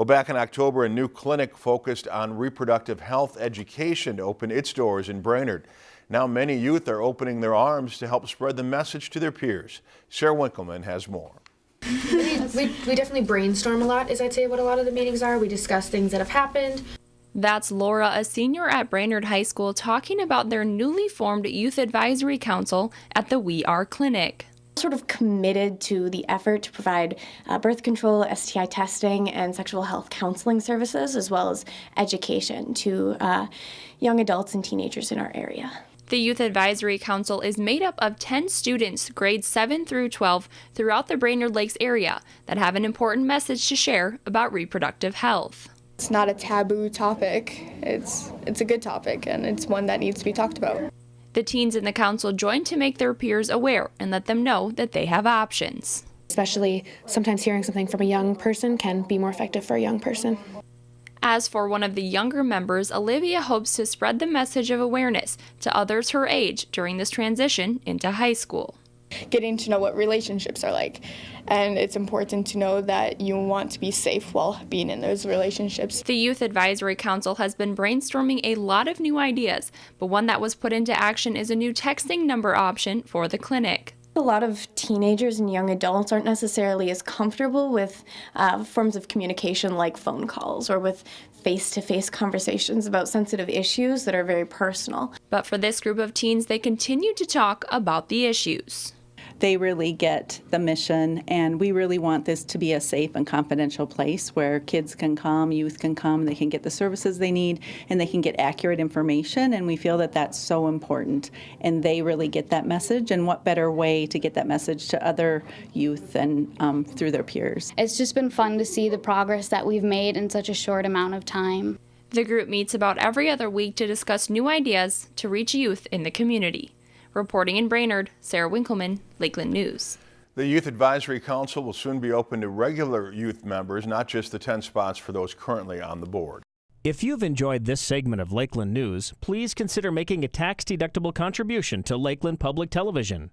Well, back in October, a new clinic focused on reproductive health education opened its doors in Brainerd. Now many youth are opening their arms to help spread the message to their peers. Sarah Winkleman has more. we, we definitely brainstorm a lot, as I'd say what a lot of the meetings are. We discuss things that have happened. That's Laura, a senior at Brainerd High School, talking about their newly formed Youth Advisory Council at the We Are Clinic sort of committed to the effort to provide uh, birth control, STI testing, and sexual health counseling services, as well as education to uh, young adults and teenagers in our area. The Youth Advisory Council is made up of 10 students, grades 7 through 12, throughout the Brainerd Lakes area that have an important message to share about reproductive health. It's not a taboo topic. It's it's a good topic and it's one that needs to be talked about. The teens in the council joined to make their peers aware and let them know that they have options. Especially sometimes hearing something from a young person can be more effective for a young person. As for one of the younger members, Olivia hopes to spread the message of awareness to others her age during this transition into high school getting to know what relationships are like. And it's important to know that you want to be safe while being in those relationships. The Youth Advisory Council has been brainstorming a lot of new ideas, but one that was put into action is a new texting number option for the clinic. A lot of teenagers and young adults aren't necessarily as comfortable with uh, forms of communication like phone calls or with face to face conversations about sensitive issues that are very personal. But for this group of teens, they continue to talk about the issues they really get the mission, and we really want this to be a safe and confidential place where kids can come, youth can come, they can get the services they need, and they can get accurate information. And we feel that that's so important, and they really get that message. And what better way to get that message to other youth and um, through their peers? It's just been fun to see the progress that we've made in such a short amount of time. The group meets about every other week to discuss new ideas to reach youth in the community. Reporting in Brainerd, Sarah Winkleman, Lakeland News. The Youth Advisory Council will soon be open to regular youth members, not just the 10 spots for those currently on the board. If you've enjoyed this segment of Lakeland News, please consider making a tax-deductible contribution to Lakeland Public Television.